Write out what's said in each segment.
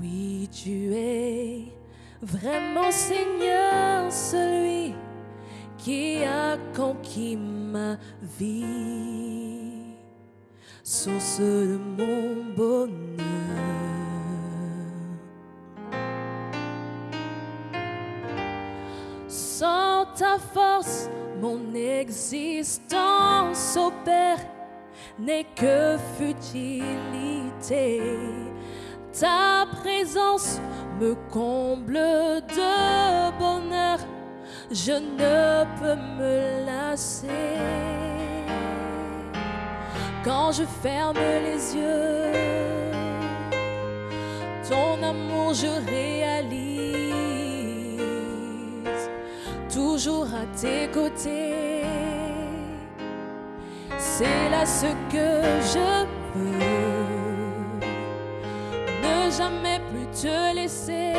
Oui, tu es vraiment Seigneur, celui qui a conquis ma vie, source de mon bonheur. Ta force, mon existence opère n'est que futilité. Ta présence me comble de bonheur, je ne peux me lasser. Quand je ferme les yeux, ton amour je réalise, toujours à tes côtés. C'est là ce que je veux ne jamais plus te laisser,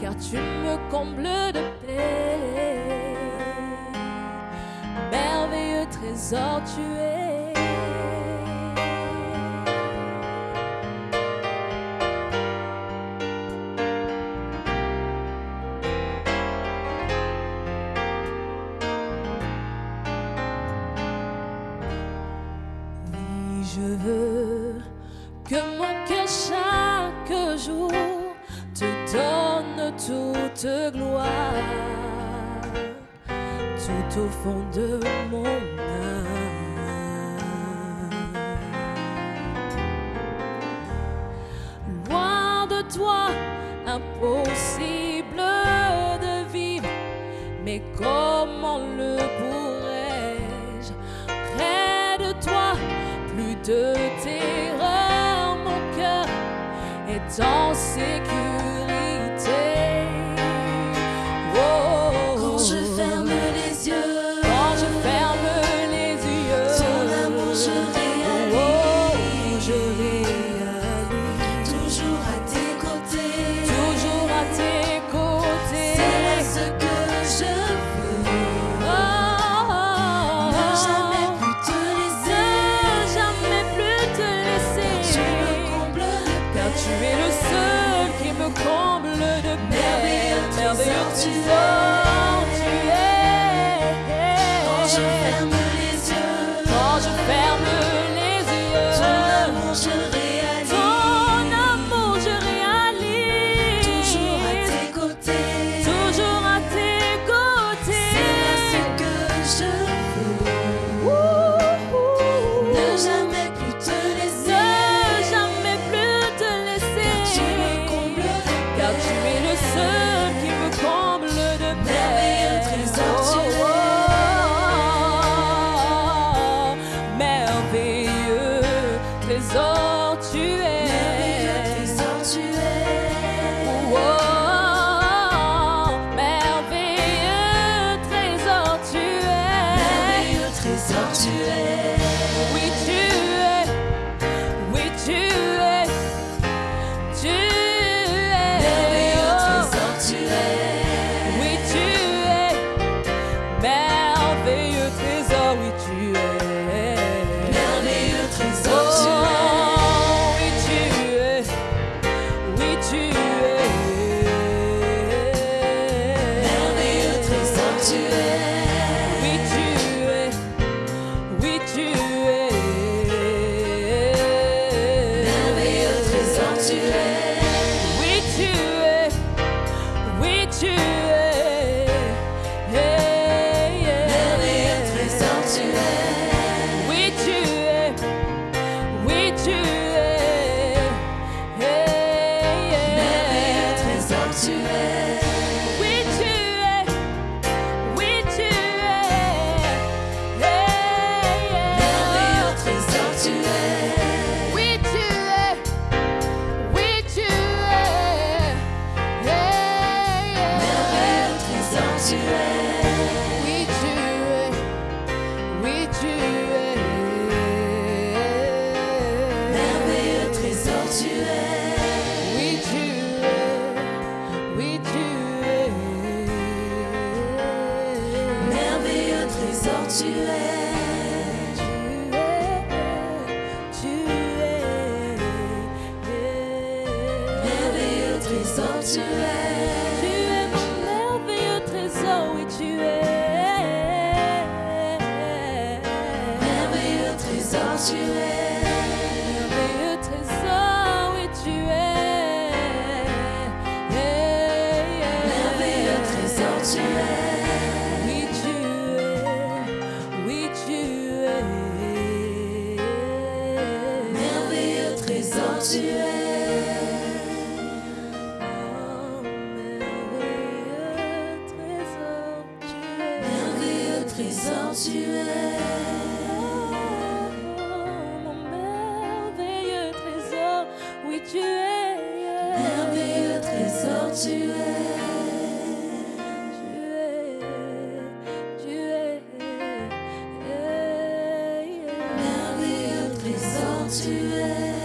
car tu me combles de paix. Merveilleux trésor tu es. Que mon cœur chaque jour te donne toute gloire, tout au fond de mon âme. Loin de toi, impossible de vivre, mais comment le pourrais-je? Près de toi? Plus de cœur don't seek you. Merveilleux tu trésor tu tu es. Tu es mon merveilleux trésor, oui tu es. Merveilleux trésor, tu es. Trésor tu es, mon merveilleux trésor, oui tu es, merveilleux trésor tu es, tu es, tu es, merveilleux trésor tu es.